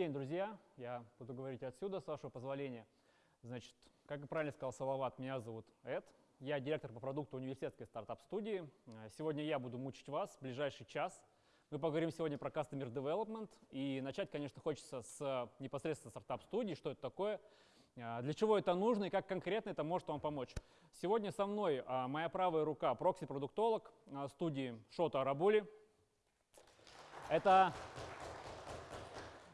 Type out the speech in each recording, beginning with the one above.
день, друзья. Я буду говорить отсюда, с вашего позволения. Значит, как правильно сказал Салават, меня зовут Эд. Я директор по продукту университетской стартап-студии. Сегодня я буду мучить вас в ближайший час. Мы поговорим сегодня про Customer Development. И начать, конечно, хочется с непосредственно стартап-студии, что это такое, а, для чего это нужно и как конкретно это может вам помочь. Сегодня со мной моя правая рука, прокси-продуктолог студии Шота Арабули. Это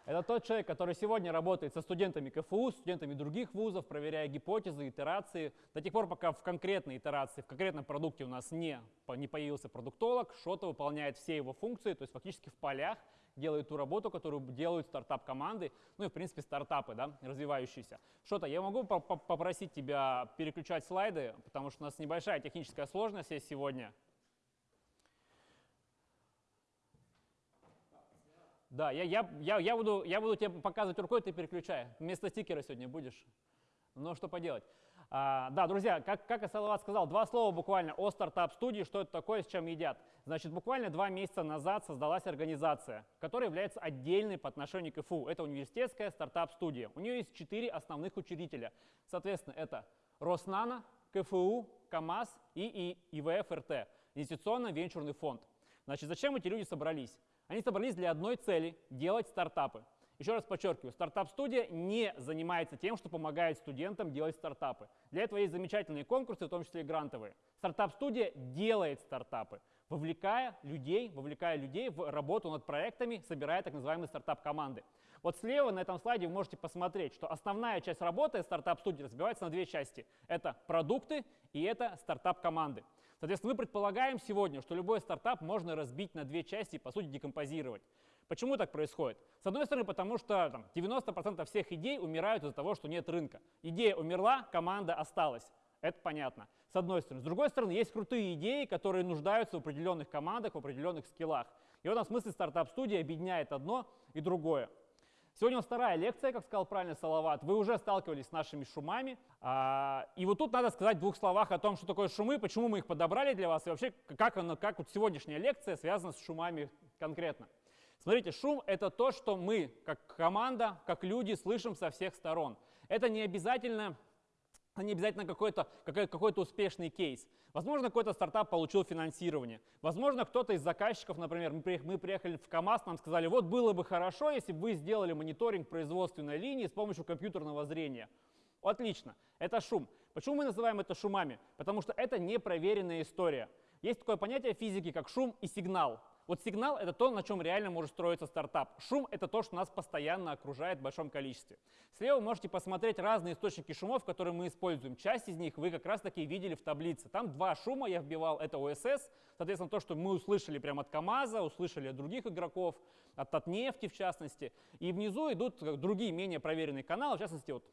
это тот человек, который сегодня работает со студентами КФУ, студентами других вузов, проверяя гипотезы, итерации. До тех пор, пока в конкретной итерации, в конкретном продукте у нас не, не появился продуктолог, Шота выполняет все его функции, то есть фактически в полях делает ту работу, которую делают стартап-команды, ну и в принципе стартапы, да, развивающиеся. Шота, я могу попросить тебя переключать слайды, потому что у нас небольшая техническая сложность есть сегодня. Да, я, я, я, я, буду, я буду тебе показывать рукой, ты переключай. Вместо стикера сегодня будешь. Ну, что поделать. А, да, друзья, как, как Салават сказал, два слова буквально о стартап-студии, что это такое, с чем едят. Значит, буквально два месяца назад создалась организация, которая является отдельной по отношению к КФУ. Это университетская стартап-студия. У нее есть четыре основных учредителя. Соответственно, это Роснано, КФУ, КАМАЗ и, и ИВФ-РТ, инвестиционно-венчурный фонд. Значит, зачем эти люди собрались? Они собрались для одной цели – делать стартапы. Еще раз подчеркиваю, стартап-студия не занимается тем, что помогает студентам делать стартапы. Для этого есть замечательные конкурсы, в том числе и грантовые. Стартап-студия делает стартапы, вовлекая людей, вовлекая людей в работу над проектами, собирая так называемые стартап-команды. Вот слева на этом слайде вы можете посмотреть, что основная часть работы стартап-студии разбивается на две части. Это продукты и это стартап-команды. Соответственно, мы предполагаем сегодня, что любой стартап можно разбить на две части и, по сути, декомпозировать. Почему так происходит? С одной стороны, потому что там, 90% всех идей умирают из-за того, что нет рынка. Идея умерла, команда осталась. Это понятно. С одной стороны. С другой стороны, есть крутые идеи, которые нуждаются в определенных командах, в определенных скиллах. И в этом смысле стартап-студия объединяет одно и другое. Сегодня у нас вторая лекция, как сказал правильно Салават. Вы уже сталкивались с нашими шумами. А, и вот тут надо сказать в двух словах о том, что такое шумы, почему мы их подобрали для вас, и вообще, как, оно, как вот сегодняшняя лекция связана с шумами конкретно. Смотрите, шум — это то, что мы, как команда, как люди, слышим со всех сторон. Это не обязательно а не обязательно какой-то какой, какой успешный кейс. Возможно, какой-то стартап получил финансирование. Возможно, кто-то из заказчиков, например, мы приехали, в КАМАЗ, нам сказали, вот было бы хорошо, если бы вы сделали мониторинг производственной линии с помощью компьютерного зрения. Отлично, это шум. Почему мы называем это шумами? Потому что это непроверенная история. Есть такое понятие физики, как шум и сигнал. Вот сигнал — это то, на чем реально может строиться стартап. Шум — это то, что нас постоянно окружает в большом количестве. Слева вы можете посмотреть разные источники шумов, которые мы используем. Часть из них вы как раз-таки видели в таблице. Там два шума я вбивал. Это ОСС, соответственно, то, что мы услышали прямо от КАМАЗа, услышали от других игроков, от, от нефти в частности. И внизу идут другие менее проверенные каналы, в частности, вот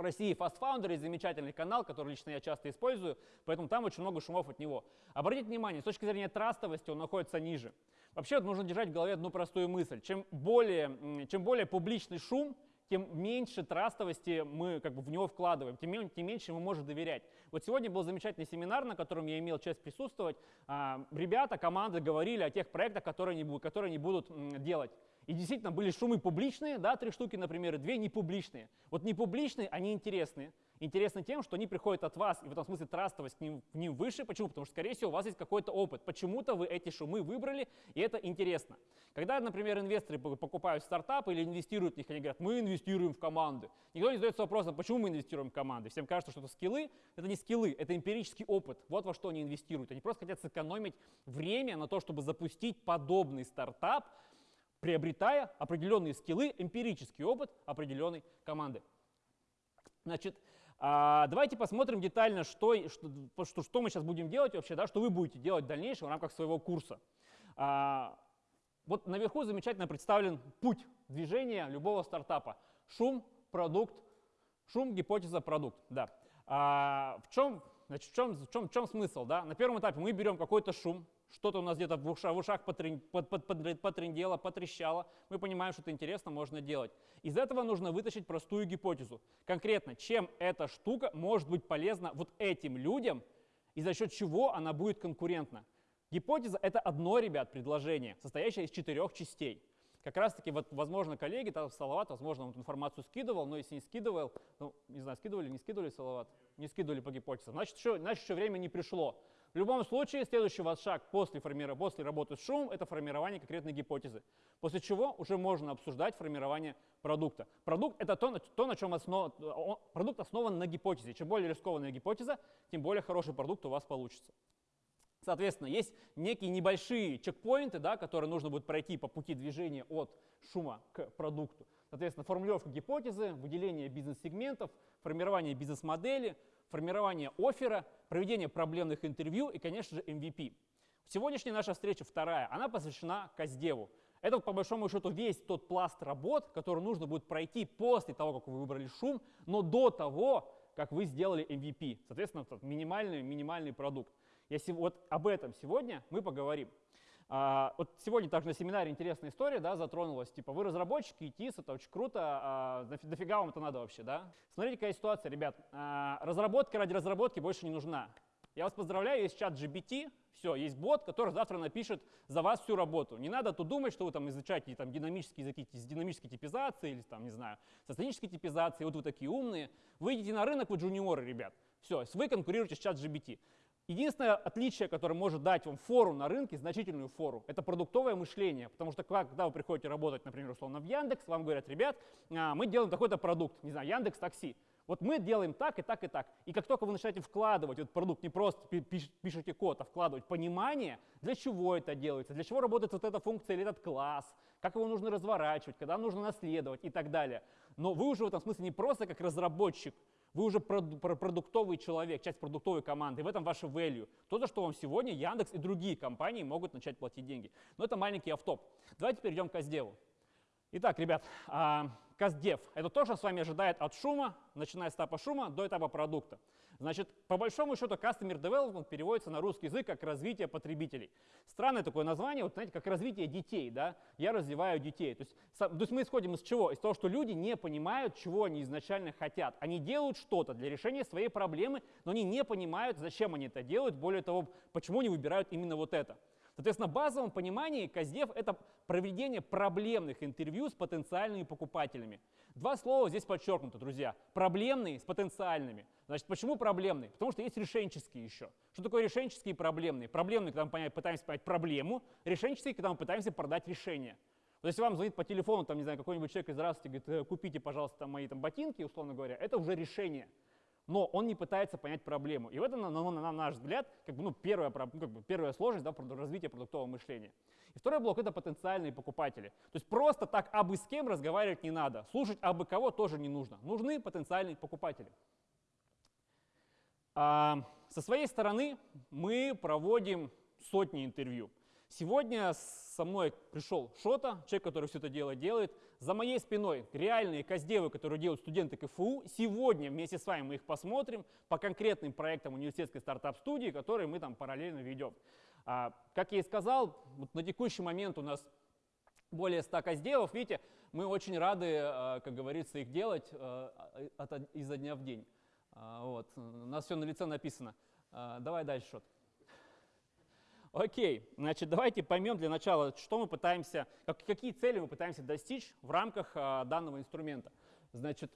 в России Fast Foundry замечательный канал, который лично я часто использую, поэтому там очень много шумов от него. Обратите внимание, с точки зрения трастовости он находится ниже. Вообще нужно держать в голове одну простую мысль. Чем более, чем более публичный шум, тем меньше трастовости мы как бы в него вкладываем, тем, тем меньше мы можем доверять. Вот сегодня был замечательный семинар, на котором я имел честь присутствовать. А, ребята, команды говорили о тех проектах, которые они, которые они будут делать. И действительно были шумы публичные, да, три штуки, например, и две непубличные. Вот непубличные, они интересные интересны тем, что они приходят от вас, и в этом смысле трастовость к ним, к ним выше. Почему? Потому что, скорее всего, у вас есть какой-то опыт. Почему-то вы эти шумы выбрали, и это интересно. Когда, например, инвесторы покупают стартапы или инвестируют в них, они говорят, мы инвестируем в команды. Никто не задается вопросом, почему мы инвестируем в команды. Всем кажется, что это скиллы. Это не скиллы, это эмпирический опыт. Вот во что они инвестируют. Они просто хотят сэкономить время на то, чтобы запустить подобный стартап, приобретая определенные скиллы, эмпирический опыт определенной команды. Значит, а, давайте посмотрим детально, что, что, что, мы сейчас будем делать вообще, да, что вы будете делать в дальнейшем в рамках своего курса. А, вот наверху замечательно представлен путь движения любого стартапа. Шум, продукт, шум, гипотеза, продукт. Да. А, в, чем, значит, в, чем, в, чем, в чем смысл? Да? На первом этапе мы берем какой-то шум, что-то у нас где-то в ушах, в ушах потрендело, потрещало, мы понимаем, что это интересно, можно делать. Из этого нужно вытащить простую гипотезу. Конкретно, чем эта штука может быть полезна вот этим людям и за счет чего она будет конкурентна. Гипотеза — это одно, ребят, предложение, состоящее из четырех частей. как раз-таки, вот, возможно, коллеги, там Салават, возможно, он информацию скидывал, но если не скидывал, ну, не знаю, скидывали, не скидывали Салават, не скидывали по гипотезам, значит, еще, значит, еще время не пришло. В любом случае, следующий ваш шаг после, формира, после работы с шумом – это формирование конкретной гипотезы. После чего уже можно обсуждать формирование продукта. Продукт – это то, то на чем основ... продукт основан на гипотезе. Чем более рискованная гипотеза, тем более хороший продукт у вас получится. Соответственно, есть некие небольшие чекпоинты, да, которые нужно будет пройти по пути движения от шума к продукту. Соответственно, формулировка гипотезы, выделение бизнес-сегментов, формирование бизнес-модели – формирование оффера, проведение проблемных интервью и, конечно же, MVP. Сегодняшняя наша встреча вторая, она посвящена Каздеву. Это, по большому счету, весь тот пласт работ, который нужно будет пройти после того, как вы выбрали шум, но до того, как вы сделали MVP. Соответственно, минимальный, минимальный продукт. Если вот об этом сегодня мы поговорим. А, вот сегодня также на семинаре интересная история, да, затронулась, типа, вы разработчики, ИТИС, это очень круто, а, дофига вам это надо вообще, да? Смотрите, какая ситуация, ребят, а, разработка ради разработки больше не нужна. Я вас поздравляю, есть чат GBT, все, есть бот, который завтра напишет за вас всю работу. Не надо тут думать, что вы там изучаете там, динамические языки с динамической типизацией или там, не знаю, со статической типизацией, вот вы такие умные. Вы идите на рынок, вы джуниоры, ребят. Все, вы конкурируете с чат GBT. Единственное отличие, которое может дать вам фору на рынке, значительную фору, это продуктовое мышление. Потому что когда вы приходите работать, например, условно в Яндекс, вам говорят, ребят, а, мы делаем такой-то продукт, не знаю, Яндекс Такси. Вот мы делаем так и так и так. И как только вы начинаете вкладывать этот продукт, не просто пишете код, а вкладывать понимание, для чего это делается, для чего работает вот эта функция или этот класс, как его нужно разворачивать, когда нужно наследовать и так далее. Но вы уже в этом смысле не просто как разработчик, вы уже продуктовый человек, часть продуктовой команды, и в этом ваше value. То, за что вам сегодня Яндекс и другие компании могут начать платить деньги. Но это маленький автоп. Давайте перейдем к Каздеву. Итак, ребят, а, Каздев – это то, что с вами ожидает от шума, начиная с этапа шума до этапа продукта. Значит, по большому счету, Customer Development переводится на русский язык как развитие потребителей. Странное такое название, вот знаете, как развитие детей, да? Я развиваю детей. То есть, то есть мы исходим из чего? Из того, что люди не понимают, чего они изначально хотят. Они делают что-то для решения своей проблемы, но они не понимают, зачем они это делают, более того, почему они выбирают именно вот это. Соответственно, в базовом понимании Каздев — это проведение проблемных интервью с потенциальными покупателями. Два слова здесь подчеркнуты, друзья. Проблемные с потенциальными. Значит, почему проблемные? Потому что есть решенческие еще. Что такое решенческие и проблемные? Проблемные, когда мы пытаемся понять проблему, решенческие, когда мы пытаемся продать решение. Вот если вам звонит по телефону, там, не знаю, какой-нибудь человек из здравствуйте, говорит, «Э, купите, пожалуйста, мои там ботинки, условно говоря, это уже решение но он не пытается понять проблему. И в этом, на, на, на наш взгляд, как бы, ну, первая, ну, как бы, первая сложность да, развития продуктового мышления. И второй блок — это потенциальные покупатели. То есть просто так абы с кем разговаривать не надо, слушать абы кого тоже не нужно. Нужны потенциальные покупатели. А, со своей стороны мы проводим сотни интервью. Сегодня со мной пришел Шота, человек, который все это дело делает. За моей спиной реальные каздевы, которые делают студенты КФУ. Сегодня вместе с вами мы их посмотрим по конкретным проектам университетской стартап-студии, которые мы там параллельно ведем. А, как я и сказал, вот на текущий момент у нас более 100 каздевов. Видите, мы очень рады, а, как говорится, их делать изо дня в день. А, вот. У нас все на лице написано. Давай дальше, Шот. Окей, значит, давайте поймем для начала, что мы пытаемся, как, какие цели мы пытаемся достичь в рамках а, данного инструмента. Значит,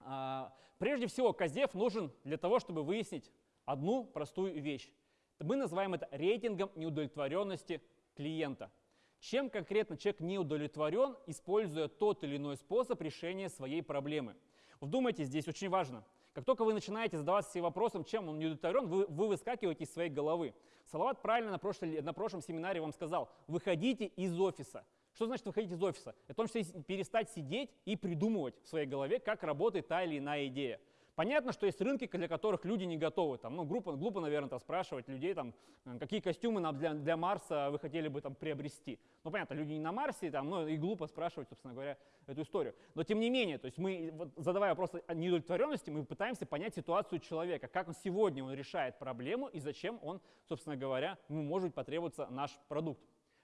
а, прежде всего, Каздев нужен для того, чтобы выяснить одну простую вещь. Мы называем это рейтингом неудовлетворенности клиента. Чем конкретно человек не удовлетворен, используя тот или иной способ решения своей проблемы. Вдумайтесь, здесь очень важно – как только вы начинаете задаваться себе вопросом, чем он не удовлетворен, вы, вы выскакиваете из своей головы. Салават правильно на, прошлой, на прошлом семинаре вам сказал, выходите из офиса. Что значит выходить из офиса? Это том, что перестать сидеть и придумывать в своей голове, как работает та или иная идея. Понятно, что есть рынки, для которых люди не готовы. Там, ну, глупо, глупо, наверное, там, спрашивать людей, там, э, какие костюмы нам для, для Марса вы хотели бы там, приобрести. Ну, понятно, люди не на Марсе, там, ну, и глупо спрашивать, собственно говоря, эту историю. Но тем не менее, то есть мы, вот, задавая вопросы о неудовлетворенности, мы пытаемся понять ситуацию человека, как он сегодня он решает проблему и зачем он, собственно говоря, ему может потребоваться наш продукт.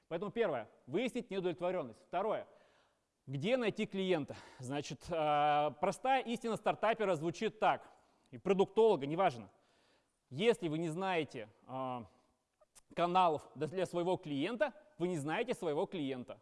Поэтому первое, выяснить неудовлетворенность. Второе, где найти клиента? Значит, э, простая истина стартапера звучит так, и продуктолога, неважно. Если вы не знаете э, каналов для своего клиента, вы не знаете своего клиента.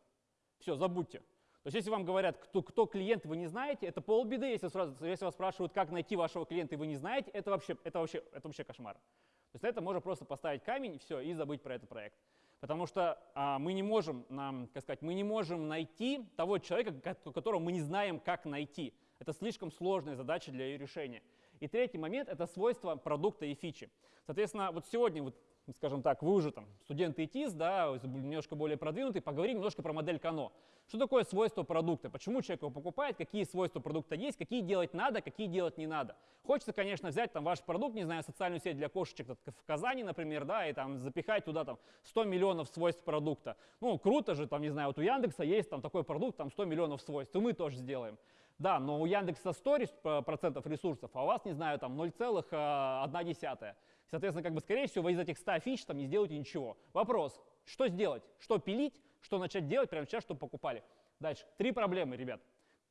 Все, забудьте. То есть если вам говорят, кто, кто клиент, вы не знаете, это полбеды. Если, сразу, если вас спрашивают, как найти вашего клиента, и вы не знаете, это вообще, это вообще, это вообще кошмар. То есть на это можно просто поставить камень, все, и забыть про этот проект. Потому что а, мы не можем, нам, как сказать, мы не можем найти того человека, которого мы не знаем, как найти. Это слишком сложная задача для ее решения. И третий момент – это свойства продукта и фичи. Соответственно, вот сегодня, вот, скажем так, вы уже там студенты ИТИС, да, немножко более продвинутые, поговорим немножко про модель Кано. Что такое свойство продукта? Почему человек его покупает? Какие свойства продукта есть? Какие делать надо? Какие делать не надо? Хочется, конечно, взять там ваш продукт, не знаю, социальную сеть для кошечек в Казани, например, да, и там запихать туда там 100 миллионов свойств продукта. Ну, круто же, там, не знаю, вот у Яндекса есть там такой продукт, там 100 миллионов свойств, и мы тоже сделаем. Да, но у Яндекса 100 процентов ресурсов, а у вас, не знаю, там 0,1. Соответственно, как бы, скорее всего, вы из этих 100 фич там не сделаете ничего. Вопрос, что сделать? Что пилить? Что начать делать прямо сейчас, чтобы покупали? Дальше. Три проблемы, ребят.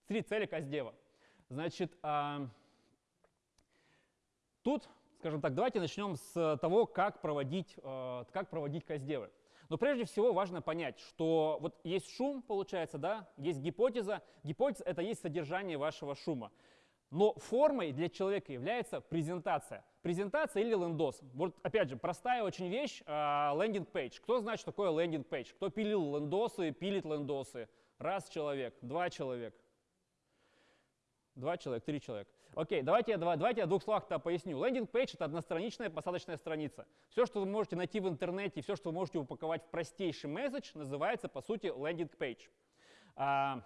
Три цели Каздева. Значит, а, тут, скажем так, давайте начнем с того, как проводить, а, как проводить CustDev ы. Но прежде всего важно понять, что вот есть шум, получается, да, есть гипотеза. Гипотеза — это есть содержание вашего шума. Но формой для человека является презентация. Презентация или лендос. Вот опять же, простая очень вещь, landing page. Кто знает, что такое landing page? Кто пилил лендосы, пилит лендосы? Раз человек, два человека. Два человека, три человека. Окей, давайте я, давайте я в двух словах-то поясню. Landing page — это одностраничная посадочная страница. Все, что вы можете найти в интернете, все, что вы можете упаковать в простейший месседж, называется, по сути, landing page. А,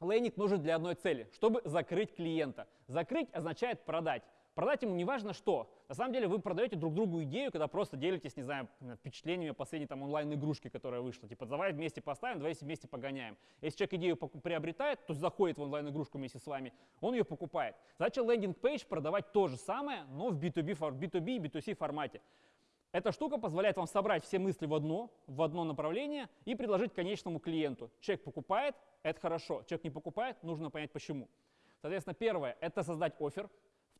лендинг нужен для одной цели, чтобы закрыть клиента. Закрыть означает продать. Продать ему не важно что. На самом деле вы продаете друг другу идею, когда просто делитесь, не знаю, впечатлениями последней там онлайн-игрушки, которая вышла. Типа, давай вместе поставим, давай вместе погоняем. Если человек идею приобретает, то заходит в онлайн-игрушку вместе с вами, он ее покупает. Задача лендинг-пейдж продавать то же самое, но в B2B, B2B и B2C формате. Эта штука позволяет вам собрать все мысли в одно, в одно направление и предложить конечному клиенту. Человек покупает, это хорошо. Человек не покупает, нужно понять почему. Соответственно, первое – это создать офер.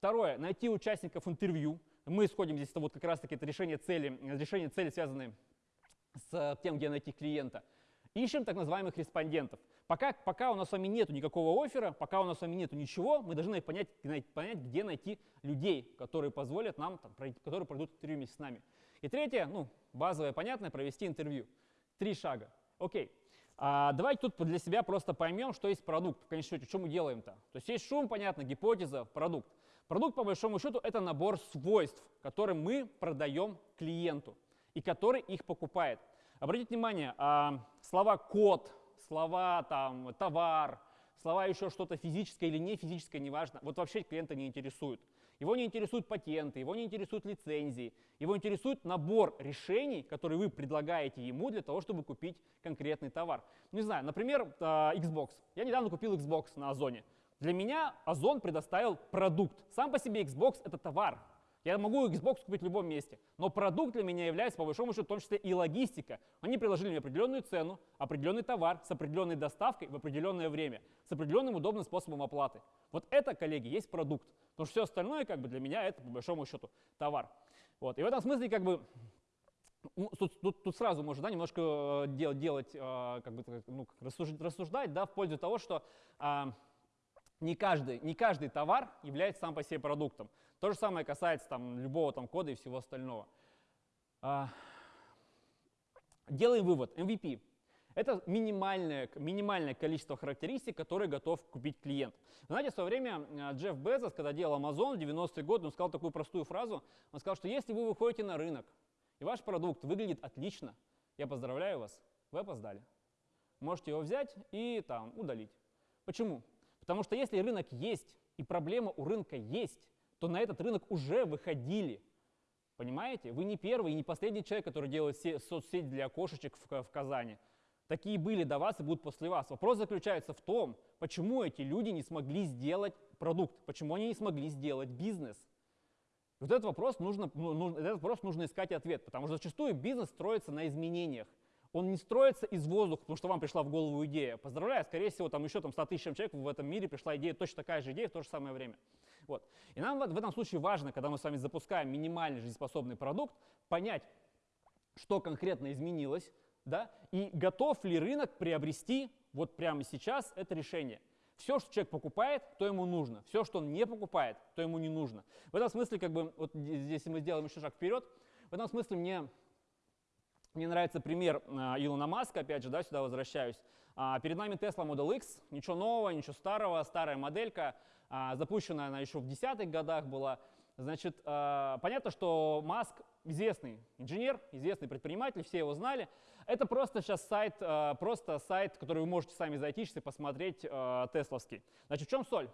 Второе, найти участников интервью. Мы исходим здесь, вот как раз-таки это решение цели, решение цели, связанные с тем, где найти клиента. Ищем так называемых респондентов. Пока, пока у нас с вами нет никакого оффера, пока у нас с вами нет ничего, мы должны понять, понять, где найти людей, которые позволят нам, там, которые пройдут интервью вместе с нами. И третье, ну, базовое, понятное, провести интервью. Три шага. Окей. А, давайте тут для себя просто поймем, что есть продукт. В конечном счете, что мы делаем-то? То есть есть шум, понятно, гипотеза, продукт. Продукт, по большому счету, это набор свойств, которые мы продаем клиенту и который их покупает. Обратите внимание, а, слова код, слова там, товар, слова еще что-то физическое или не физическое, неважно, вот вообще клиента не интересует. Его не интересуют патенты, его не интересуют лицензии, его интересует набор решений, которые вы предлагаете ему для того, чтобы купить конкретный товар. Не знаю, например, а, Xbox. Я недавно купил Xbox на Озоне. Для меня Озон предоставил продукт. Сам по себе Xbox — это товар. Я могу Xbox купить в любом месте. Но продукт для меня является, по большому счету, в том числе и логистика. Они предложили мне определенную цену, определенный товар с определенной доставкой в определенное время, с определенным удобным способом оплаты. Вот это, коллеги, есть продукт. Потому что все остальное, как бы, для меня это, по большому счету, товар. Вот. И в этом смысле, как бы, Тут, тут, тут сразу можно да, немножко э, делать э, как бы, ну, рассуждать, рассуждать да, в пользу того, что а, не каждый, не каждый товар является сам по себе продуктом. То же самое касается там, любого там, кода и всего остального. А, делаем вывод. MVP – это минимальное, минимальное количество характеристик, которые готов купить клиент. знаете, в свое время а, Джефф Безос, когда делал Amazon в 90-е годы, он сказал такую простую фразу. Он сказал, что если вы выходите на рынок, и ваш продукт выглядит отлично, я поздравляю вас, вы опоздали. Можете его взять и там удалить. Почему? Потому что если рынок есть, и проблема у рынка есть, то на этот рынок уже выходили. Понимаете? Вы не первый и не последний человек, который делает соцсеть для кошечек в, в Казани. Такие были до вас и будут после вас. Вопрос заключается в том, почему эти люди не смогли сделать продукт, почему они не смогли сделать бизнес. Вот этот вопрос нужно, ну, этот вопрос нужно искать ответ, потому что зачастую бизнес строится на изменениях он не строится из воздуха, потому что вам пришла в голову идея. Поздравляю, скорее всего, там еще там 100 тысячам человек в этом мире пришла идея, точно такая же идея в то же самое время. Вот. И нам в этом случае важно, когда мы с вами запускаем минимальный жизнеспособный продукт, понять, что конкретно изменилось, да, и готов ли рынок приобрести вот прямо сейчас это решение. Все, что человек покупает, то ему нужно. Все, что он не покупает, то ему не нужно. В этом смысле, как бы, вот здесь мы сделаем еще шаг вперед, в этом смысле мне, мне нравится пример а, Илона Маска, опять же, да, сюда возвращаюсь. А, перед нами Tesla Model X, ничего нового, ничего старого, старая моделька, а, запущенная она еще в десятых годах была. Значит, а, понятно, что Маск известный инженер, известный предприниматель, все его знали. Это просто сейчас сайт, а, просто сайт, который вы можете сами зайти и посмотреть, тесловский. Значит, в чем соль?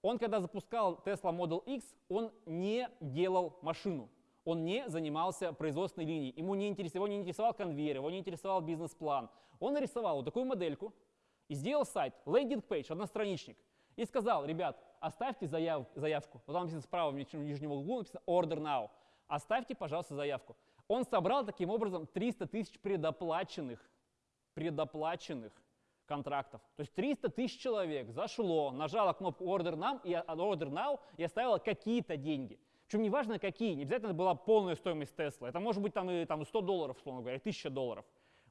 Он, когда запускал Tesla Model X, он не делал машину. Он не занимался производственной линией. Ему не интересовал, его не интересовал конвейер, его не интересовал бизнес-план. Он нарисовал вот такую модельку и сделал сайт, landing page, одностраничник. И сказал, ребят, оставьте заяв, заявку. Вот там написано справа в нижнем углу написано Order Now. Оставьте, пожалуйста, заявку. Он собрал таким образом 300 тысяч предоплаченных, предоплаченных контрактов. То есть 300 тысяч человек зашло, нажало кнопку Order Now и, Order Now и оставило какие-то деньги. Причем неважно какие, не обязательно была полная стоимость Тесла. Это может быть там и там, 100 долларов, условно говоря, 1000 долларов.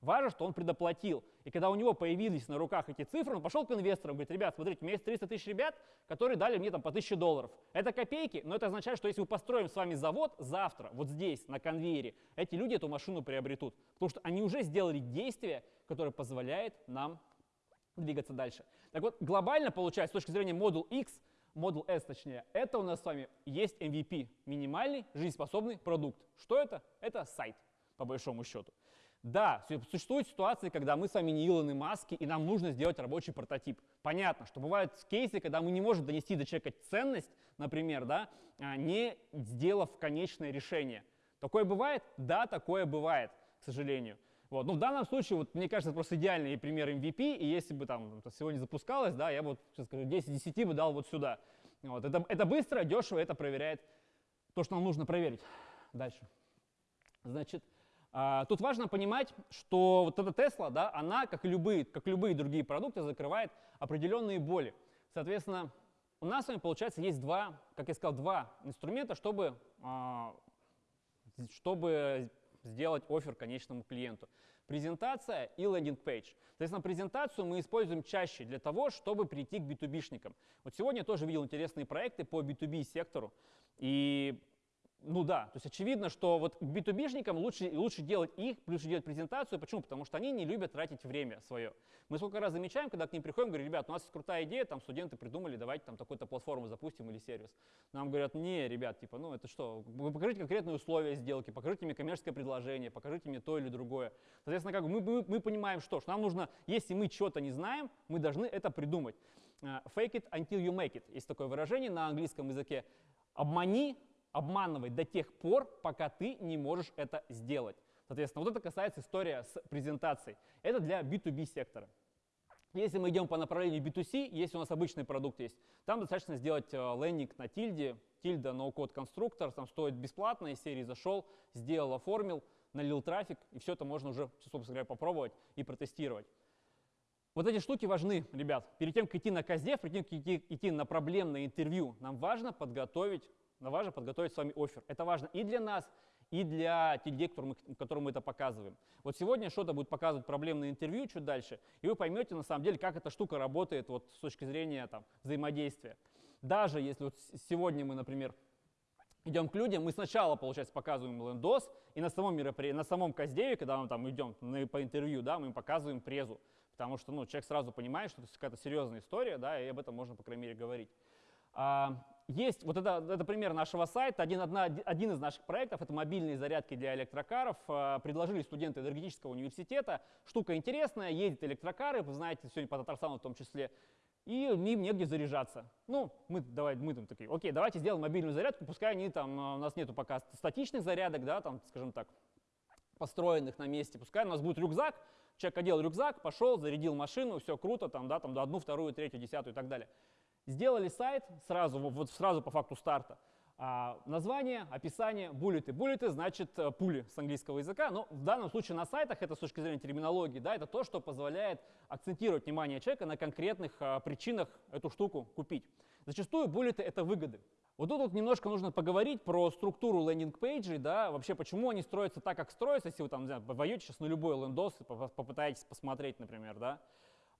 Важно, что он предоплатил. И когда у него появились на руках эти цифры, он пошел к инвесторам, говорит, ребят, смотрите, у меня есть 300 тысяч ребят, которые дали мне там по 1000 долларов. Это копейки, но это означает, что если мы построим с вами завод завтра, вот здесь, на конвейере, эти люди эту машину приобретут. Потому что они уже сделали действие, которое позволяет нам двигаться дальше. Так вот, глобально получается, с точки зрения Model X, Model S точнее, это у нас с вами есть MVP, минимальный жизнеспособный продукт. Что это? Это сайт, по большому счету. Да, существуют ситуации, когда мы с вами не Илоны Маски, и нам нужно сделать рабочий прототип. Понятно, что бывают кейсы, когда мы не можем донести до человека ценность, например, да, а, не сделав конечное решение. Такое бывает? Да, такое бывает, к сожалению. Вот. Ну, в данном случае, вот, мне кажется, просто идеальный пример MVP, и если бы там сегодня запускалось, да, я вот, сейчас скажу, 10 10 бы дал вот сюда. Вот. Это, это быстро, дешево, это проверяет то, что нам нужно проверить. Дальше. Значит, а, тут важно понимать, что вот эта Тесла, да, она, как любые, как любые другие продукты, закрывает определенные боли. Соответственно, у нас с вами, получается, есть два, как я сказал, два инструмента, чтобы, а, чтобы сделать offer конечному клиенту. Презентация и landing page. Соответственно, презентацию мы используем чаще для того, чтобы прийти к B2B-шникам. Вот сегодня я тоже видел интересные проекты по B2B сектору. И ну да, то есть очевидно, что вот к B2B-шникам лучше, лучше делать их, лучше делать презентацию. Почему? Потому что они не любят тратить время свое. Мы сколько раз замечаем, когда к ним приходим, говорим, ребят, у нас есть крутая идея, там студенты придумали, давайте там такую-то платформу запустим или сервис. Нам говорят, не, ребят, типа, ну это что, вы покажите конкретные условия сделки, покажите мне коммерческое предложение, покажите мне то или другое. Соответственно, как бы мы, мы, мы понимаем, что, что нам нужно, если мы что-то не знаем, мы должны это придумать. Э, fake it until you make it. Есть такое выражение на английском языке. Обмани, обманывать до тех пор, пока ты не можешь это сделать. Соответственно, вот это касается история с презентацией. Это для B2B сектора. Если мы идем по направлению B2C, если у нас обычный продукт есть, там достаточно сделать э, лендинг на тильде, тильда no-code конструктор, там стоит бесплатно, из серии зашел, сделал, оформил, налил трафик, и все это можно уже, собственно говоря, попробовать и протестировать. Вот эти штуки важны, ребят. Перед тем, как идти на КЗД, перед тем, как идти на проблемное интервью, нам важно подготовить но важно подготовить с вами офер. Это важно и для нас, и для тех людей, мы, которым мы это показываем. Вот сегодня что-то будет показывать проблемное интервью чуть дальше, и вы поймете на самом деле, как эта штука работает вот, с точки зрения там, взаимодействия. Даже если вот сегодня мы, например, идем к людям, мы сначала, получается, показываем лендос, и на самом мероприятии, на самом каздеве, когда мы там идем на, по интервью, да, мы им показываем презу, потому что ну, человек сразу понимает, что это какая-то серьезная история, да, и об этом можно, по крайней мере, говорить. А, есть, вот это, это пример нашего сайта, один, одна, один из наших проектов, это мобильные зарядки для электрокаров. А, предложили студенты энергетического университета. Штука интересная, ездят электрокары, вы знаете, сегодня по Татарстану в том числе, и им негде заряжаться. Ну, мы, давай, мы там такие, окей, давайте сделаем мобильную зарядку, пускай они там, а, у нас нету пока статичных зарядок, да, там, скажем так, построенных на месте, пускай у нас будет рюкзак, человек одел рюкзак, пошел, зарядил машину, все круто, там, да, там, до одну, вторую, третью, десятую и так далее. Сделали сайт сразу, вот сразу по факту старта. А, название, описание, буллеты. Буллеты значит э, пули с английского языка, но в данном случае на сайтах это с точки зрения терминологии, да, это то, что позволяет акцентировать внимание человека на конкретных а, причинах эту штуку купить. Зачастую буллеты — это выгоды. Вот тут вот немножко нужно поговорить про структуру landing page ей, да, вообще почему они строятся так, как строятся, если вы там, не знаю, войдете сейчас на любой лендос и попытаетесь посмотреть, например, да.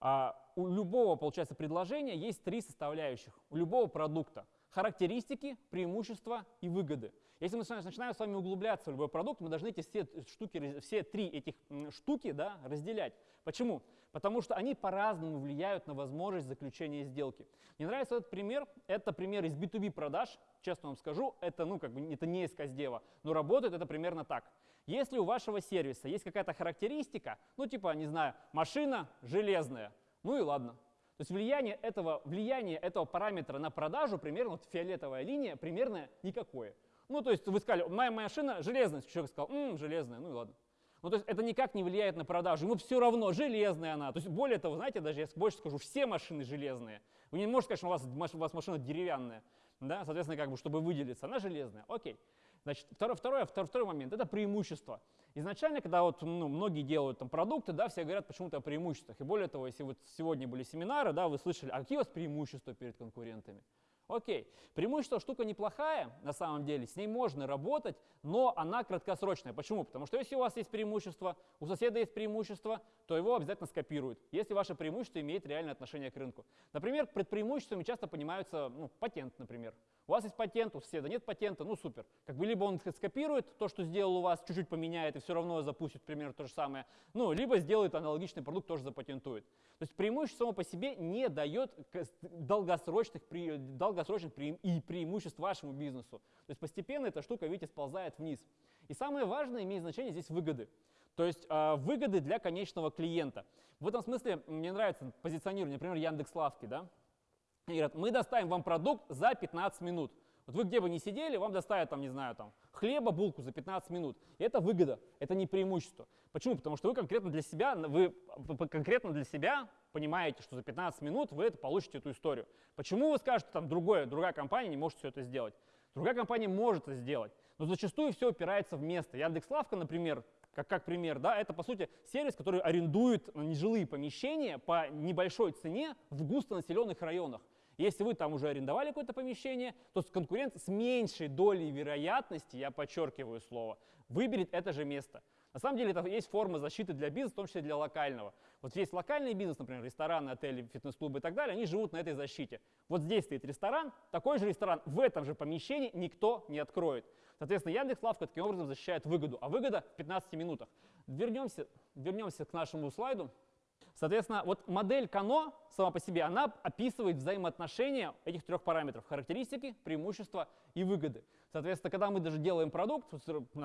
А у любого, получается, предложения есть три составляющих, у любого продукта. Характеристики, преимущества и выгоды. Если мы начинаем с вами углубляться в любой продукт, мы должны эти все, штуки, все три этих штуки да, разделять. Почему? Потому что они по-разному влияют на возможность заключения сделки. Мне нравится этот пример. Это пример из B2B продаж. Честно вам скажу, это, ну, как бы, это не из Каздева, но работает это примерно так. Если у вашего сервиса есть какая-то характеристика, ну типа, не знаю, машина железная, ну и ладно. То есть влияние этого, влияние этого параметра на продажу примерно, вот фиолетовая линия, примерно никакое. Ну, то есть вы сказали, моя машина железная, человек сказал, м, железная, ну и ладно. Ну, то есть это никак не влияет на продажу, ему все равно, железная она. То есть более того, знаете, даже я больше скажу, все машины железные. Вы не можете сказать, что у вас, у вас машина деревянная, да, соответственно, как бы, чтобы выделиться, она железная, окей. Значит, второй, второй, второй, второй момент – это преимущество. Изначально, когда вот, ну, многие делают там продукты, да, все говорят почему-то о преимуществах. И более того, если вот сегодня были семинары, да, вы слышали, а какие у вас преимущества перед конкурентами? Окей, преимущество штука неплохая, на самом деле, с ней можно работать, но она краткосрочная. Почему? Потому что если у вас есть преимущество, у соседа есть преимущество, то его обязательно скопируют, если ваше преимущество имеет реальное отношение к рынку. Например, под преимуществами часто понимаются ну, патент, например. У вас есть патент, у соседа нет патента, ну супер. Как бы либо он скопирует то, что сделал у вас, чуть-чуть поменяет и все равно запустит примерно то же самое, ну, либо сделает аналогичный продукт, тоже запатентует. То есть преимущество само по себе не дает долгосрочных, долгосрочных и преимуществ вашему бизнесу. То есть постепенно эта штука, видите, сползает вниз. И самое важное имеет значение здесь выгоды. То есть э, выгоды для конечного клиента. В этом смысле мне нравится позиционирование, например, Яндекс.Лавки, да, и говорят, мы доставим вам продукт за 15 минут. Вот вы где бы ни сидели, вам доставят, там, не знаю, там, хлеба, булку за 15 минут. И это выгода, это не преимущество. Почему? Потому что вы конкретно для себя, вы конкретно для себя понимаете, что за 15 минут вы это получите эту историю. Почему вы скажете, там, другое, другая компания не может все это сделать? Другая компания может это сделать, но зачастую все упирается в место. Яндекс.Лавка, например, как, как пример, да, это, по сути, сервис, который арендует нежилые помещения по небольшой цене в густонаселенных районах. Если вы там уже арендовали какое-то помещение, то конкурент с меньшей долей вероятности, я подчеркиваю слово, выберет это же место. На самом деле это есть форма защиты для бизнеса, в том числе для локального. Вот есть локальный бизнес, например, рестораны, отели, фитнес-клубы и так далее, они живут на этой защите. Вот здесь стоит ресторан, такой же ресторан в этом же помещении никто не откроет. Соответственно, Яндекс.Лавка таким образом защищает выгоду, а выгода в 15 минутах. Вернемся, вернемся к нашему слайду. Соответственно, вот модель Кано сама по себе, она описывает взаимоотношения этих трех параметров. Характеристики, преимущества и выгоды. Соответственно, когда мы даже делаем продукт,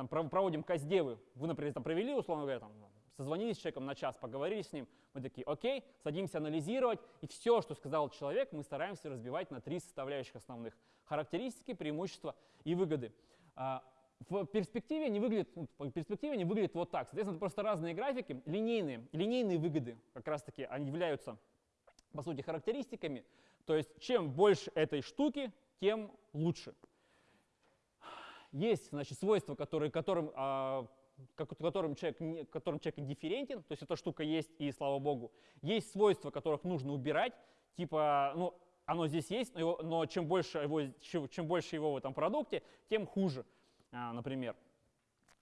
проводим каздевы, вы, например, там провели, условно говоря, там, созвонились с человеком на час, поговорили с ним, мы такие, окей, садимся анализировать, и все, что сказал человек, мы стараемся разбивать на три составляющих основных. Характеристики, преимущества и выгоды. В перспективе они выглядят, ну, в перспективе они выглядят вот так. Соответственно, это просто разные графики, линейные. Линейные выгоды как раз-таки они являются, по сути, характеристиками. То есть чем больше этой штуки, тем лучше. Есть значит, свойства, которые, которым, а, которым, человек, которым человек индифферентен, то есть эта штука есть, и слава богу. Есть свойства, которых нужно убирать, типа, ну, оно здесь есть, но, его, но чем, больше его, чем, чем больше его в этом продукте, тем хуже. А, например.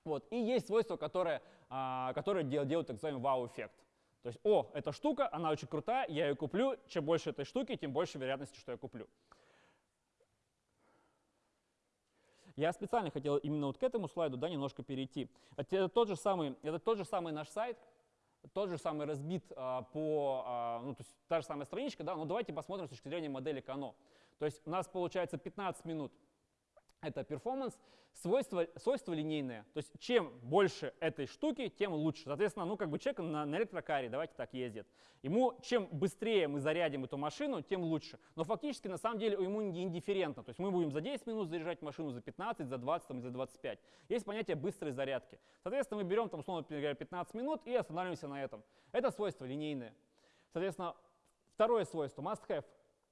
Вот. И есть свойства, которые, а, которые делают так называемый вау-эффект. То есть, о, эта штука, она очень крутая, я ее куплю, чем больше этой штуки, тем больше вероятности, что я куплю. Я специально хотел именно вот к этому слайду да, немножко перейти. Это тот же самый, это тот же самый наш сайт, тот же самый разбит а, по, а, ну, то есть та же самая страничка, да, но давайте посмотрим с точки зрения модели Кано. То есть у нас получается 15 минут это перформанс, свойство, свойство линейное. То есть чем больше этой штуки, тем лучше. Соответственно, ну как бы человек на, на электрокаре, давайте так, ездит. Ему чем быстрее мы зарядим эту машину, тем лучше. Но фактически на самом деле ему не индифферентно. То есть мы будем за 10 минут заряжать машину, за 15, за 20 там, и за 25. Есть понятие быстрой зарядки. Соответственно, мы берем там условно говоря 15 минут и останавливаемся на этом. Это свойство линейное. Соответственно, второе свойство, must have,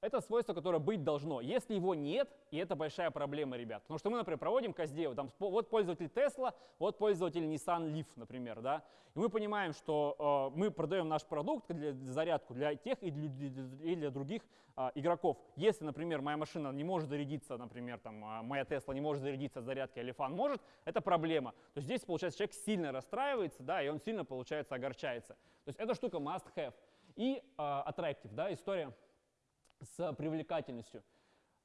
Это свойство, которое быть должно. Если его нет, и это большая проблема, ребят. Потому что мы, например, проводим каздеву, там вот пользователь Tesla, вот пользователь Nissan Leaf, например, да, и мы понимаем, что э, мы продаем наш продукт для зарядку для тех и для, и для других э, игроков. Если, например, моя машина не может зарядиться, например, там, э, моя Tesla не может зарядиться от зарядки, а Лифан может, это проблема. То есть здесь, получается, человек сильно расстраивается, да, и он сильно, получается, огорчается. То есть эта штука must have. И э, attractive, да, история с привлекательностью.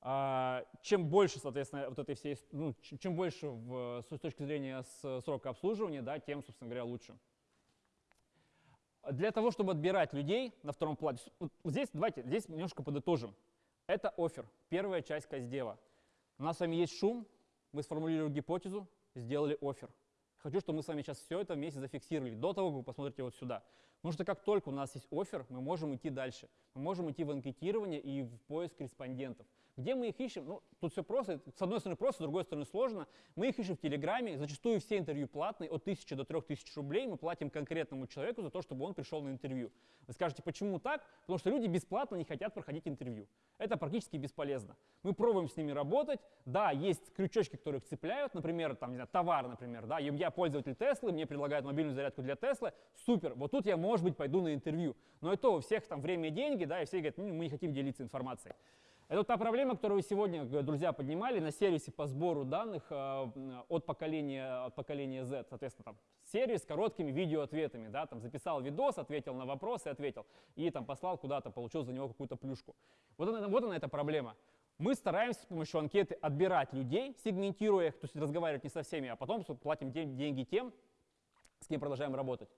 А, чем больше, соответственно, вот этой всей, ну, чем больше в, с точки зрения срока обслуживания, да, тем, собственно говоря, лучше. Для того, чтобы отбирать людей на втором плане, вот здесь, давайте, здесь немножко подытожим. Это офер, первая часть Каздева. У нас с вами есть шум, мы сформулировали гипотезу, сделали офер. Хочу, чтобы мы с вами сейчас все это вместе зафиксировали, до того, как вы посмотрите вот сюда. Потому что как только у нас есть офер, мы можем идти дальше. Мы можем идти в анкетирование и в поиск респондентов. Где мы их ищем? Ну, тут все просто. С одной стороны просто, с другой стороны сложно. Мы их ищем в Телеграме. Зачастую все интервью платные. От 1000 до 3000 рублей мы платим конкретному человеку за то, чтобы он пришел на интервью. Вы скажете, почему так? Потому что люди бесплатно не хотят проходить интервью. Это практически бесполезно. Мы пробуем с ними работать. Да, есть крючочки, которые цепляют. Например, там, не знаю, товар, например. Да, я пользователь Теслы, мне предлагают мобильную зарядку для Теслы. Супер. Вот тут я, может быть, пойду на интервью. Но это у всех там время и деньги, да, и все говорят, ну, мы не хотим делиться информацией. Это та проблема, которую сегодня, друзья, поднимали на сервисе по сбору данных э, от, поколения, от поколения Z. Соответственно, там сервис с короткими видеоответами. Да, там записал видос, ответил на вопросы, ответил. И там послал куда-то, получил за него какую-то плюшку. Вот она, вот она эта проблема. Мы стараемся с помощью анкеты отбирать людей, сегментируя их, то есть разговаривать не со всеми, а потом платим деньги тем, с кем продолжаем работать.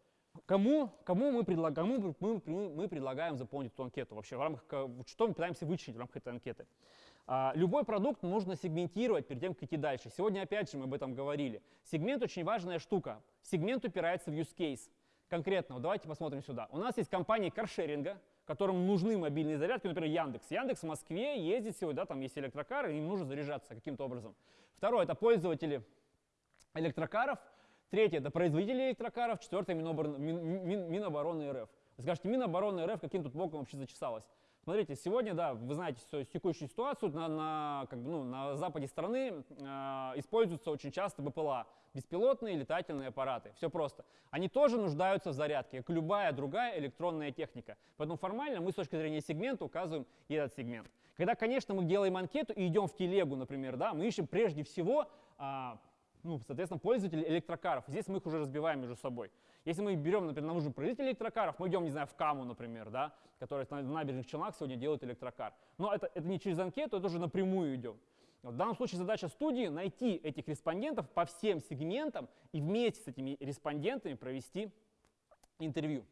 Кому, кому, мы, предлаг, кому мы, мы, мы предлагаем заполнить эту анкету вообще? В рамках, что мы пытаемся вычислить в рамках этой анкеты? А, любой продукт нужно сегментировать перед тем, как идти дальше. Сегодня опять же мы об этом говорили. Сегмент очень важная штука. Сегмент упирается в use case. Конкретно, давайте посмотрим сюда. У нас есть компании каршеринга, которым нужны мобильные зарядки, например, Яндекс. Яндекс в Москве ездит сегодня, да, там есть электрокары, им нужно заряжаться каким-то образом. Второе, это пользователи электрокаров, Третье – это производители электрокаров. Четвертое – Минобороны, Мин, Мин, Минобороны РФ. Вы скажете, Минобороны РФ каким тут боком вообще зачесалась? Смотрите, сегодня, да, вы знаете текущую ситуацию, на, на, как бы, ну, на западе страны э, используются очень часто БПЛА, беспилотные летательные аппараты. Все просто. Они тоже нуждаются в зарядке, как любая другая электронная техника. Поэтому формально мы с точки зрения сегмента указываем этот сегмент. Когда, конечно, мы делаем анкету и идем в телегу, например, да, мы ищем прежде всего э, ну, соответственно, пользователи электрокаров. Здесь мы их уже разбиваем между собой. Если мы берем, например, нам нужен производитель электрокаров, мы идем, не знаю, в Каму, например, да, который на набережных Челнах сегодня делает электрокар. Но это, это не через анкету, это уже напрямую идем. В данном случае задача студии найти этих респондентов по всем сегментам и вместе с этими респондентами провести интервью.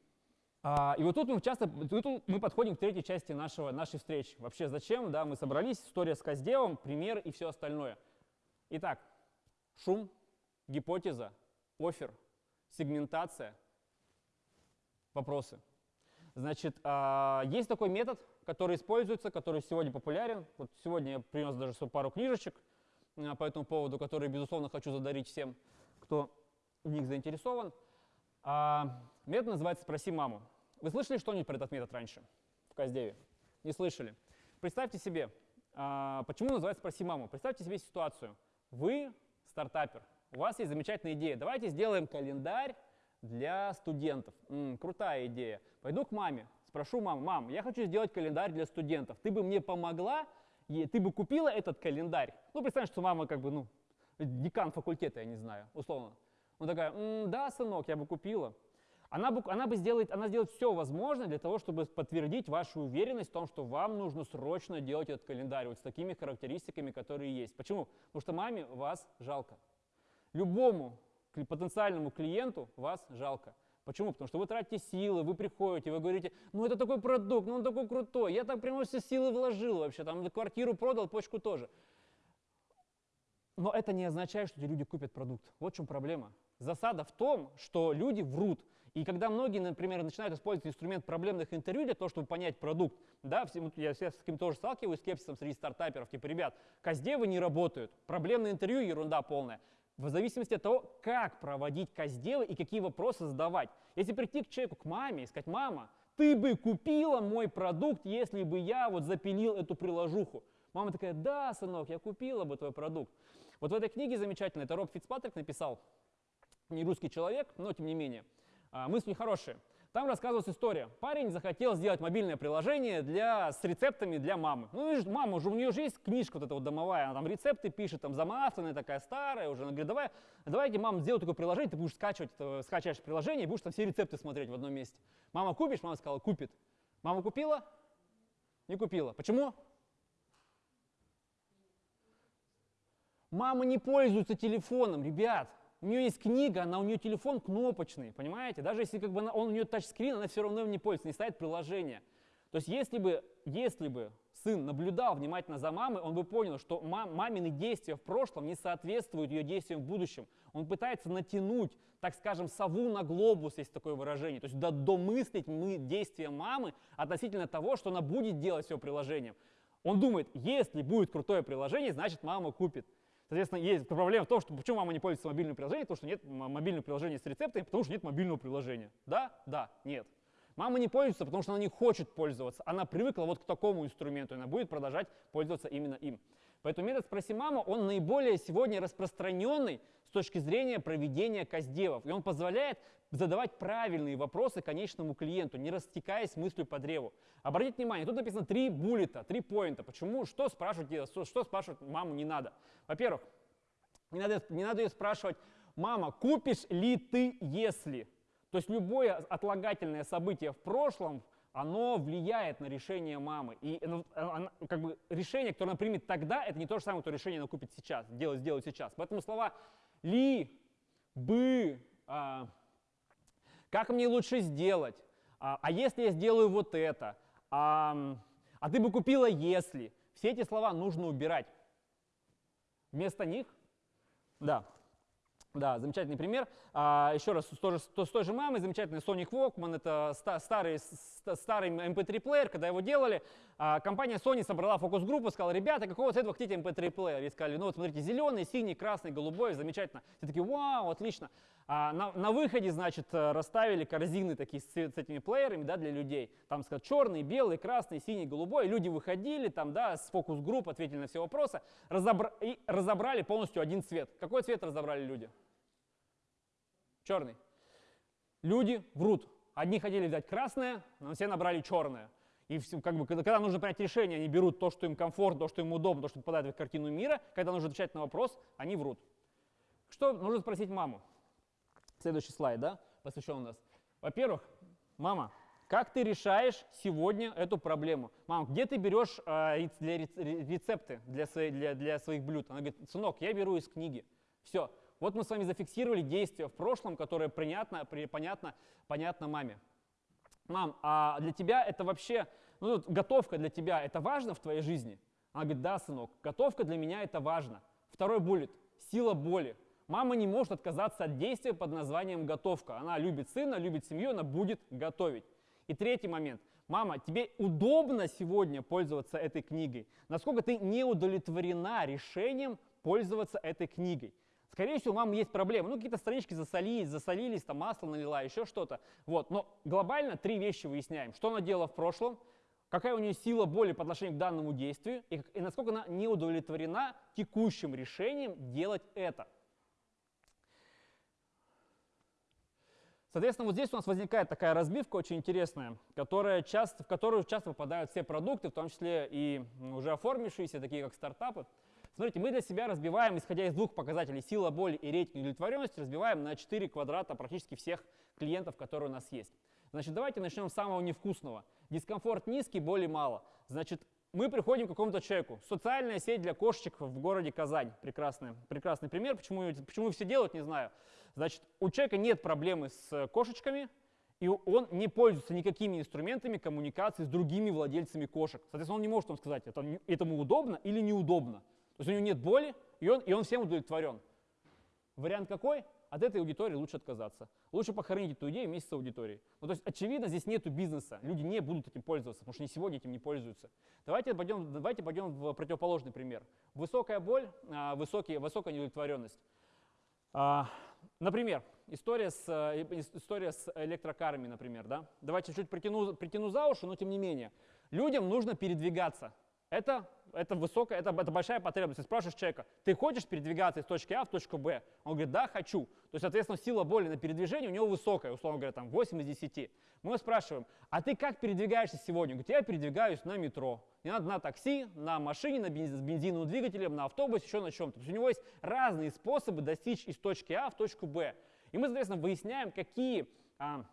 А, и вот тут мы часто тут мы подходим к третьей части нашего, нашей встречи. Вообще зачем да, мы собрались, история с Каздевом, пример и все остальное. Итак, Шум, гипотеза, офер, сегментация, вопросы. Значит, а, есть такой метод, который используется, который сегодня популярен. Вот сегодня я принес даже пару книжечек а, по этому поводу, которые, безусловно, хочу задарить всем, кто в них заинтересован. А, метод называется «Спроси маму». Вы слышали что-нибудь про этот метод раньше в Каздеве? Не слышали? Представьте себе, почему называется «Спроси маму». Представьте себе ситуацию. Вы стартапер, у вас есть замечательная идея. Давайте сделаем календарь для студентов. М-м, крутая идея. Пойду к маме, спрошу маму, мам, я хочу сделать календарь для студентов. Ты бы мне помогла, и ты бы купила этот календарь? Ну, представь, что мама как бы, ну, декан факультета, я не знаю, условно. Он такая, М, да, сынок, я бы купила. Она бы, она бы сделает, она сделает все возможное для того, чтобы подтвердить вашу уверенность в том, что вам нужно срочно делать этот календарь вот с такими характеристиками, которые есть. Почему? Потому что маме вас жалко. Любому потенциальному клиенту вас жалко. Почему? Потому что вы тратите силы, вы приходите, вы говорите, ну это такой продукт, ну он такой крутой, я так прямо все силы вложил вообще, там квартиру продал, почку тоже. Но это не означает, что эти люди купят продукт. Вот в чем проблема. Засада в том, что люди врут. И когда многие, например, начинают использовать инструмент проблемных интервью для того, чтобы понять продукт, да, я с таким тоже сталкиваюсь, скепсисом среди стартаперов, типа, ребят, каздевы не работают, проблемное интервью ерунда полная. В зависимости от того, как проводить каздевы и какие вопросы задавать. Если прийти к человеку, к маме и сказать, мама, ты бы купила мой продукт, если бы я вот запилил эту приложуху. Мама такая, да, сынок, я купила бы твой продукт. Вот в этой книге замечательно, это Роб Фицпатрик написал, не русский человек, но тем не менее, мысли хорошие. Там рассказывается история. Парень захотел сделать мобильное приложение для, с рецептами для мамы. Ну, видишь, мама уже, у нее же есть книжка вот эта вот домовая, она там рецепты пишет, там замасленная такая старая уже. Она говорит, давай, давайте, мам, сделай такое приложение, ты будешь скачивать, скачиваешь приложение и будешь там все рецепты смотреть в одном месте. Мама, купишь? Мама сказала, купит. Мама купила? Не купила. Почему? Мама не пользуется телефоном, ребят. У нее есть книга, она у нее телефон кнопочный, понимаете? Даже если как бы она, он у нее тачскрин, она все равно им не пользуется, не ставит приложение. То есть если бы, если бы сын наблюдал внимательно за мамой, он бы понял, что мам, мамины действия в прошлом не соответствуют ее действиям в будущем. Он пытается натянуть, так скажем, сову на глобус, есть такое выражение. То есть домыслить мы действия мамы относительно того, что она будет делать с ее приложением. Он думает, если будет крутое приложение, значит мама купит. Соответственно, есть проблема в том, что почему мама не пользуется мобильным приложением, потому что нет мобильного приложения с рецептами, потому что нет мобильного приложения. Да? Да. Нет. Мама не пользуется, потому что она не хочет пользоваться. Она привыкла вот к такому инструменту, и она будет продолжать пользоваться именно им. Поэтому метод «Спроси маму» он наиболее сегодня распространенный с точки зрения проведения каздевов. И он позволяет задавать правильные вопросы конечному клиенту, не растекаясь мыслью по древу. Обратите внимание, тут написано три буллета, три поинта. Почему, что спрашивать, что, что спрашивать маму не надо? Во-первых, не надо, не надо ее спрашивать, мама, купишь ли ты, если? То есть любое отлагательное событие в прошлом, оно влияет на решение мамы. И ну, она, как бы, решение, которое она примет тогда, это не то же самое, что решение она купит сейчас, делать, сделать сейчас. Поэтому слова ли, бы, а, как мне лучше сделать? А, а если я сделаю вот это? А, а ты бы купила если? Все эти слова нужно убирать. Вместо них, да, да, замечательный пример. А, еще раз, с той, же, с той же мамой, замечательный Sonic Walkman, это старый, старый MP3-плеер, когда его делали, а, компания Sony собрала фокус-группу, сказала, ребята, какого цвета вы хотите MP3-плеер? И сказали, ну вот смотрите, зеленый, синий, красный, голубой, замечательно. Все такие, вау, отлично. А на, на выходе, значит, расставили корзины такие с, с этими плеерами, да, для людей. Там, сказать, черный, белый, красный, синий, голубой. Люди выходили там, да, с фокус-групп, ответили на все вопросы, разобра и разобрали полностью один цвет. Какой цвет разобрали люди? Черный. Люди врут. Одни хотели взять красное, но все набрали черное. И как бы, когда нужно принять решение, они берут то, что им комфортно, то, что им удобно, то, что попадает в картину мира. Когда нужно отвечать на вопрос, они врут. Что нужно спросить маму? Следующий слайд, да, посвящен у нас. Во-первых, мама, как ты решаешь сегодня эту проблему? Мама, где ты берешь э, для рецепты для, своей, для, для своих блюд? Она говорит, сынок, я беру из книги. Все. Вот мы с вами зафиксировали действия в прошлом, которое понятно, понятно, понятно маме. Мам, а для тебя это вообще, ну, готовка для тебя, это важно в твоей жизни? Она говорит, да, сынок, готовка для меня это важно. Второй буллет – сила боли. Мама не может отказаться от действия под названием готовка. Она любит сына, любит семью, она будет готовить. И третий момент. Мама, тебе удобно сегодня пользоваться этой книгой? Насколько ты не удовлетворена решением пользоваться этой книгой? Скорее всего, у мамы есть проблемы. Ну, какие-то странички засолились, засолились, там масло налила, еще что-то. Вот. Но глобально три вещи выясняем. Что она делала в прошлом, какая у нее сила боли по отношению к данному действию и, и насколько она не удовлетворена текущим решением делать это. Соответственно, вот здесь у нас возникает такая разбивка очень интересная, которая часто, в которую часто попадают все продукты, в том числе и уже оформившиеся, такие как стартапы. Смотрите, мы для себя разбиваем, исходя из двух показателей, сила боли и рейтинг удовлетворенности, разбиваем на 4 квадрата практически всех клиентов, которые у нас есть. Значит, давайте начнем с самого невкусного. Дискомфорт низкий, боли мало. Значит, мы приходим к какому-то человеку. Социальная сеть для кошечек в городе Казань. Прекрасный, прекрасный пример. Почему, почему все делают, не знаю. Значит, у человека нет проблемы с кошечками, и он не пользуется никакими инструментами коммуникации с другими владельцами кошек. Соответственно, он не может вам сказать, это, этому удобно или неудобно. То есть у него нет боли, и он, и он всем удовлетворен. Вариант какой? От этой аудитории лучше отказаться. Лучше похоронить эту идею вместе с аудиторией. Ну, то есть, очевидно, здесь нет бизнеса. Люди не будут этим пользоваться, потому что они сегодня этим не пользуются. Давайте пойдем, давайте пойдем в противоположный пример. Высокая боль, а, высокие, высокая неудовлетворенность. Например, история с, э, история с электрокарами, например, да? Давайте чуть притяну, притяну за уши, но тем не менее. Людям нужно передвигаться. Это, это высокая, это, это большая потребность. Ты спрашиваешь человека, ты хочешь передвигаться из точки А в точку Б? Он говорит, да, хочу. То есть, соответственно, сила боли на передвижение у него высокая, условно говоря, там 8 из 10. Мы спрашиваем, а ты как передвигаешься сегодня? Он говорит, я передвигаюсь на метро. Не надо на такси, на машине, на бенз, с бензиновым двигателем, на автобусе, еще на чем-то. То есть у него есть разные способы достичь из точки А в точку Б. И мы, соответственно, выясняем, какие а,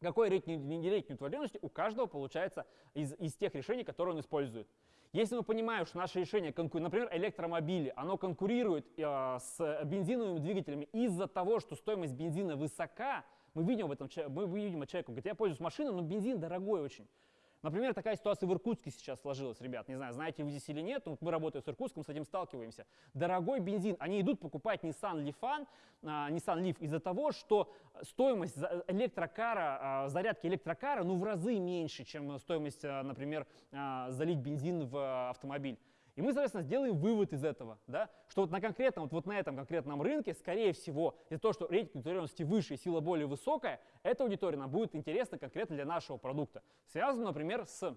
какой рейтинг рейтинг удовлетворенности у каждого получается из, из тех решений, которые он использует. Если мы понимаем, что наше решение, например, электромобили, оно конкурирует э, с бензиновыми двигателями из-за того, что стоимость бензина высока, мы видим в этом, мы видим от человека, говорит, я пользуюсь машиной, но бензин дорогой очень. Например, такая ситуация в Иркутске сейчас сложилась, ребят. Не знаю, знаете вы здесь или нет, но мы работаем с Иркутском, с этим сталкиваемся. Дорогой бензин. Они идут покупать Nissan Leaf, uh, Nissan Leaf из-за того, что стоимость электрокара, uh, зарядки электрокара ну, в разы меньше, чем стоимость, uh, например, залить бензин в автомобиль. И мы, соответственно, сделаем вывод из этого, да, что вот на конкретном, вот, вот на этом конкретном рынке, скорее всего, из-за того, что рейтинг удовлетворенности выше и сила более высокая, эта аудитория нам будет интересна конкретно для нашего продукта. Связано, например, с,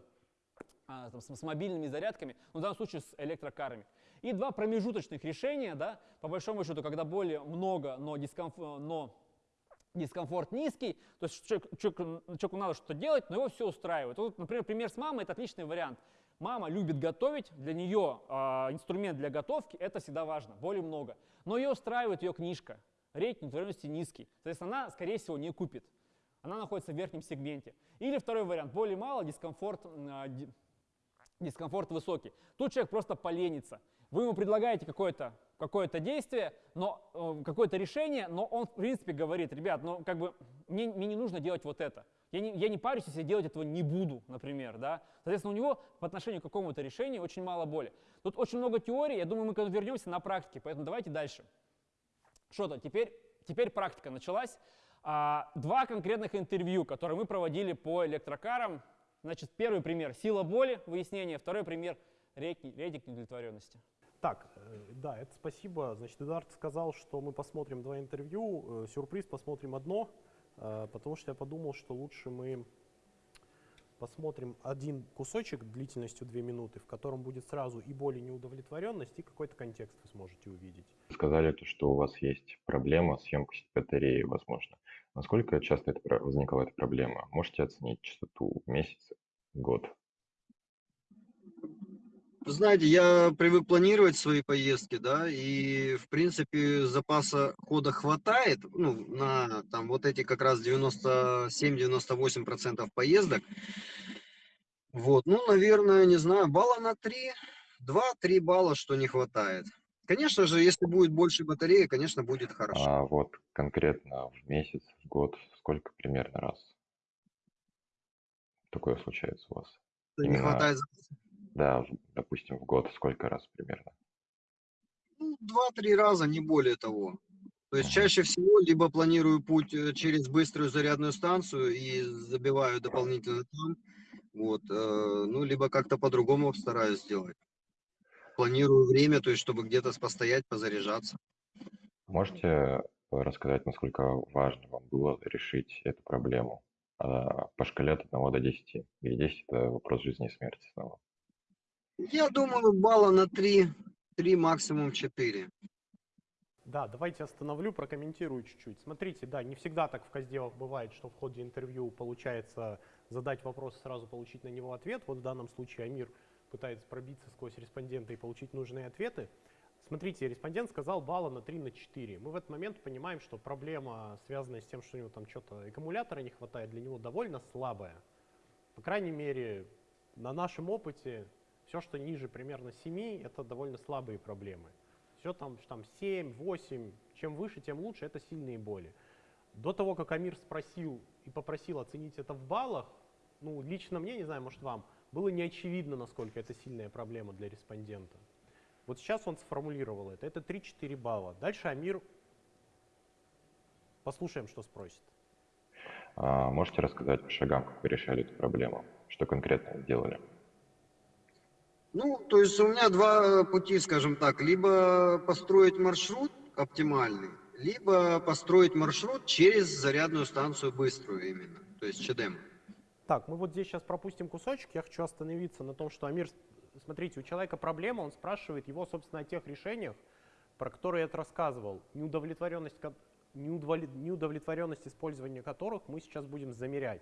а, там, с, мобильными зарядками, ну, в данном случае с электрокарами. И два промежуточных решения, да, по большому счету, когда более много, но, дискомфорт, но дискомфорт низкий, то есть человек, человеку, человеку надо что-то делать, но его все устраивает. Вот, например, пример с мамой – это отличный вариант. Мама любит готовить, для нее э, инструмент для готовки – это всегда важно, более много. Но ее устраивает ее книжка, рейтинг удовлетворенности низкий. Соответственно, она, скорее всего, не купит. Она находится в верхнем сегменте. Или второй вариант, более мало, дискомфорт, э, дискомфорт высокий. Тут человек просто поленится. Вы ему предлагаете какое-то какое действие, но э, какое-то решение, но он в принципе говорит, ребят, ну как бы мне, мне не нужно делать вот это. Я не, я не парюсь, если я делать этого не буду, например. Да? Соответственно, у него по отношению к какому-то решению очень мало боли. Тут очень много теорий, я думаю, мы к этому вернемся на практике, поэтому давайте дальше. Что-то, теперь, теперь практика началась. А, два конкретных интервью, которые мы проводили по электрокарам. Значит, первый пример – сила боли, выяснение. Второй пример – рейтинг удовлетворенности. Так, э, да, это спасибо. Значит, Эдуард сказал, что мы посмотрим два интервью. Э, сюрприз, посмотрим одно. Э, потому что я подумал, что лучше мы посмотрим один кусочек длительностью 2 минуты, в котором будет сразу и боль, и неудовлетворенность, и какой-то контекст вы сможете увидеть. Сказали, то, что у вас есть проблема с емкостью батареи, возможно. Насколько часто это возникала эта проблема? Можете оценить частоту месяц, год? Знаете, я привык планировать свои поездки, да, и, в принципе, запаса хода хватает, ну, на там вот эти как раз 97-98% поездок. Вот, ну, наверное, не знаю, балла на 3, 2-3 балла, что не хватает. Конечно же, если будет больше батареи, конечно, будет хорошо. А вот конкретно в месяц, в год, сколько примерно раз такое случается у вас? Не Именно... хватает запаса. Да, допустим, в год сколько раз примерно? Ну, два-три раза, не более того. То есть чаще всего либо планирую путь э, через быструю зарядную станцию и забиваю дополнительно там, вот, э, ну, либо как-то по-другому стараюсь сделать. Планирую время, то есть чтобы где-то постоять, позаряжаться. Можете рассказать, насколько важно вам было решить эту проблему а, по шкале от 1 до 10, где 10 – это вопрос жизни и смерти снова? Я думаю, балла на 3, 3 максимум 4. Да, давайте остановлю, прокомментирую чуть-чуть. Смотрите, да, не всегда так в Казде бывает, что в ходе интервью получается задать вопрос сразу получить на него ответ. Вот в данном случае Амир пытается пробиться сквозь респондента и получить нужные ответы. Смотрите, респондент сказал балла на 3 на 4. Мы в этот момент понимаем, что проблема, связанная с тем, что у него там что-то аккумулятора не хватает, для него довольно слабая. По крайней мере, на нашем опыте все, что ниже примерно 7, это довольно слабые проблемы. Все там, там 7, 8, чем выше, тем лучше, это сильные боли. До того, как Амир спросил и попросил оценить это в баллах, ну, лично мне, не знаю, может вам, было не очевидно, насколько это сильная проблема для респондента. Вот сейчас он сформулировал это. Это 3-4 балла. Дальше Амир, послушаем, что спросит. А можете рассказать по шагам, как вы решали эту проблему? Что конкретно делали? Ну, то есть у меня два пути, скажем так. Либо построить маршрут оптимальный, либо построить маршрут через зарядную станцию быструю именно, то есть ЧДМ. Так, мы вот здесь сейчас пропустим кусочек. Я хочу остановиться на том, что Амир, смотрите, у человека проблема, он спрашивает его, собственно, о тех решениях, про которые я это рассказывал, неудовлетворенность, неудовлетворенность использования которых мы сейчас будем замерять.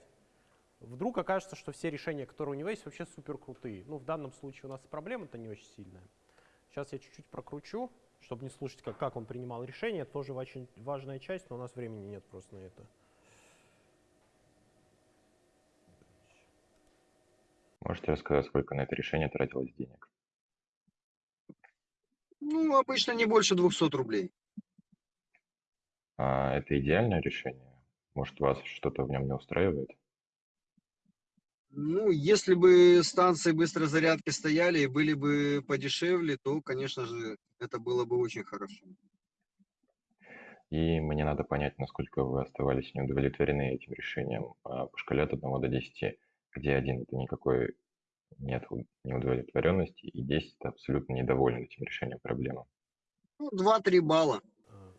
Вдруг окажется, что все решения, которые у него есть, вообще супер крутые. Ну, в данном случае у нас проблема-то не очень сильная. Сейчас я чуть-чуть прокручу, чтобы не слушать, как, как он принимал решение. Это тоже очень важная часть, но у нас времени нет просто на это. Можете рассказать, сколько на это решение тратилось денег? Ну, обычно не больше 200 рублей. А это идеальное решение? Может, вас что-то в нем не устраивает? Ну, если бы станции быстрой зарядки стояли и были бы подешевле, то, конечно же, это было бы очень хорошо. И мне надо понять, насколько вы оставались неудовлетворены этим решением а, по шкале от 1 до 10, где 1 это никакой нет неудовлетворенности, и 10 это абсолютно недоволен этим решением проблемы. Ну, 2-3 балла. А,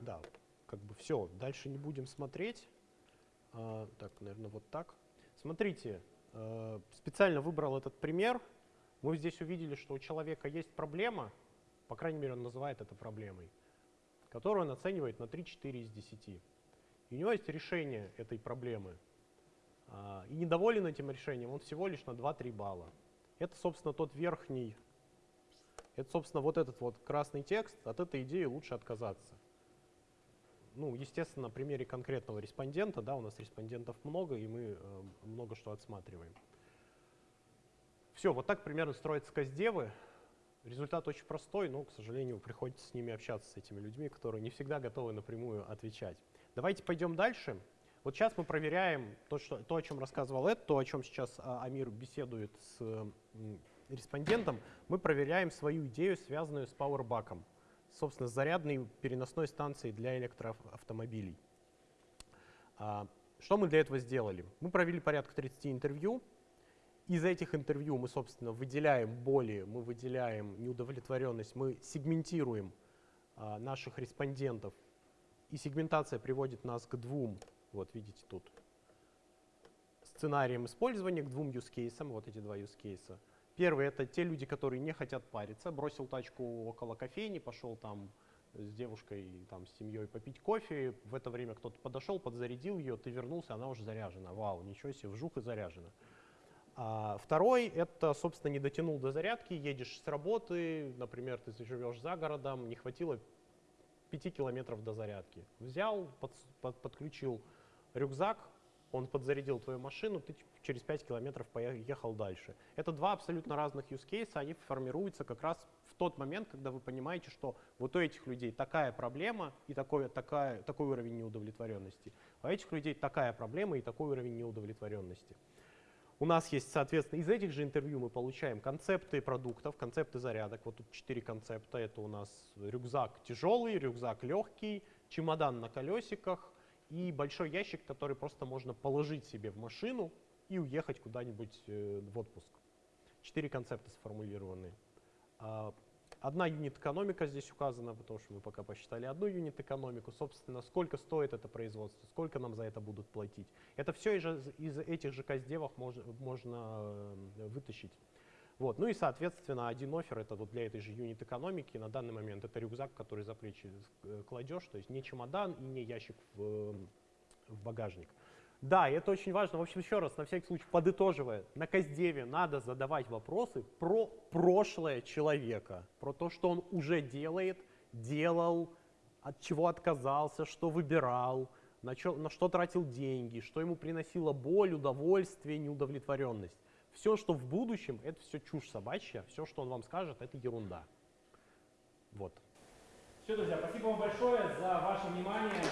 да, как бы все, дальше не будем смотреть. А, так, наверное, вот так. Смотрите, Э, специально выбрал этот пример. Мы здесь увидели, что у человека есть проблема, по крайней мере, он называет это проблемой, которую он оценивает на 3-4 из 10. И у него есть решение этой проблемы. А, и недоволен этим решением он всего лишь на 2-3 балла. Это, собственно, тот верхний, это, собственно, вот этот вот красный текст. От этой идеи лучше отказаться ну, естественно, на примере конкретного респондента, да, у нас респондентов много, и мы э, много что отсматриваем. Все, вот так примерно строятся каздевы. Результат очень простой, но, к сожалению, приходится с ними общаться, с этими людьми, которые не всегда готовы напрямую отвечать. Давайте пойдем дальше. Вот сейчас мы проверяем то, что, то о чем рассказывал Эд, то, о чем сейчас а, Амир беседует с респондентом, мы проверяем свою идею, связанную с пауэрбаком собственно, зарядной переносной станцией для электроавтомобилей. А, что мы для этого сделали? Мы провели порядка 30 интервью. Из этих интервью мы, собственно, выделяем боли, мы выделяем неудовлетворенность, мы сегментируем а, наших респондентов. И сегментация приводит нас к двум, вот видите тут, сценариям использования, к двум use cases, вот эти два use cases. Первый — это те люди, которые не хотят париться. Бросил тачку около кофейни, пошел там с девушкой, там, с семьей попить кофе. В это время кто-то подошел, подзарядил ее, ты вернулся, она уже заряжена. Вау, ничего себе, вжух и заряжена. А второй — это, собственно, не дотянул до зарядки, едешь с работы, например, ты живешь за городом, не хватило 5 километров до зарядки. Взял, под, под, подключил рюкзак, он подзарядил твою машину, ты через 5 километров поехал дальше. Это два абсолютно разных use cases, они формируются как раз в тот момент, когда вы понимаете, что вот у этих людей такая проблема и такой, такая, такой уровень неудовлетворенности, а у этих людей такая проблема и такой уровень неудовлетворенности. У нас есть, соответственно, из этих же интервью мы получаем концепты продуктов, концепты зарядок. Вот тут четыре концепта. Это у нас рюкзак тяжелый, рюкзак легкий, чемодан на колесиках, и большой ящик, который просто можно положить себе в машину и уехать куда-нибудь э, в отпуск. Четыре концепта сформулированы. А, одна юнит-экономика здесь указана, потому что мы пока посчитали одну юнит-экономику. Собственно, сколько стоит это производство, сколько нам за это будут платить. Это все из, из этих же каздевов можно, можно э, вытащить. Вот. Ну и, соответственно, один офер это вот для этой же юнит-экономики на данный момент это рюкзак, который за плечи э, кладешь, то есть не чемодан и не ящик в, в багажник. Да, это очень важно. В общем, еще раз, на всякий случай, подытоживая, на Каздеве надо задавать вопросы про прошлое человека, про то, что он уже делает, делал, от чего отказался, что выбирал, на, чё, на что тратил деньги, что ему приносило боль, удовольствие, неудовлетворенность. Все, что в будущем, это все чушь собачья, все, что он вам скажет, это ерунда. Вот. Все, друзья, спасибо вам большое за ваше внимание.